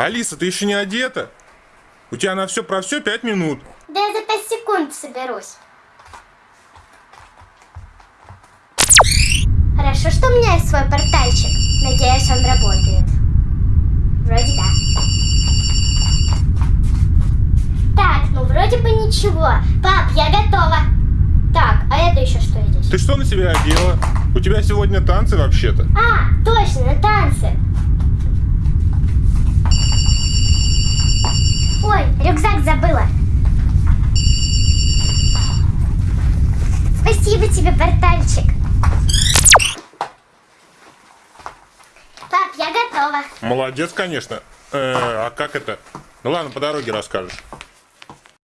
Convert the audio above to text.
Алиса, ты еще не одета? У тебя на все про все пять минут. Да я за 5 секунд соберусь. Хорошо, что у меня есть свой портальчик. Надеюсь, он работает. Вроде да. Так, ну вроде бы ничего. Пап, я готова. Так, а это еще что здесь? Ты что на себя одела? У тебя сегодня танцы вообще-то. А, точно, на танцы. Забыла. Спасибо тебе, портальчик. Пап, я готова. Молодец, конечно. Э, а как это? Ну ладно, по дороге расскажешь.